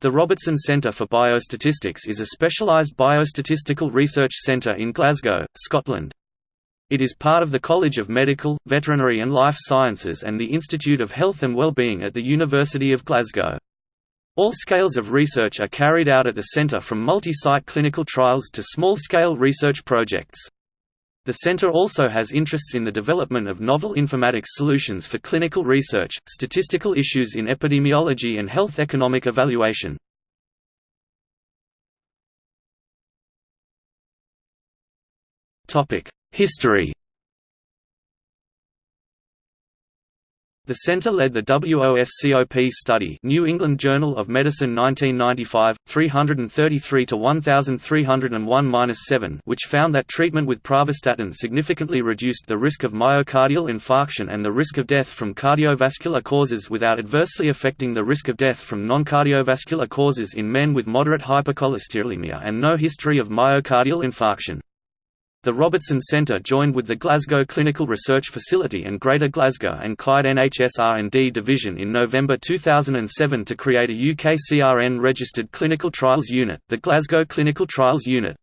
The Robertson Centre for Biostatistics is a specialised biostatistical research centre in Glasgow, Scotland. It is part of the College of Medical, Veterinary and Life Sciences and the Institute of Health and Wellbeing at the University of Glasgow. All scales of research are carried out at the centre from multi-site clinical trials to small-scale research projects. The centre also has interests in the development of novel informatics solutions for clinical research, statistical issues in epidemiology and health economic evaluation. History The center led the WOSCOP study New England Journal of Medicine 1995, 333–1301–7 which found that treatment with pravastatin significantly reduced the risk of myocardial infarction and the risk of death from cardiovascular causes without adversely affecting the risk of death from non-cardiovascular causes in men with moderate hypercholesterolemia and no history of myocardial infarction. The Robertson Centre joined with the Glasgow Clinical Research Facility and Greater Glasgow and Clyde NHS R&D Division in November 2007 to create a UK CRN-registered clinical trials unit, the Glasgow Clinical Trials Unit.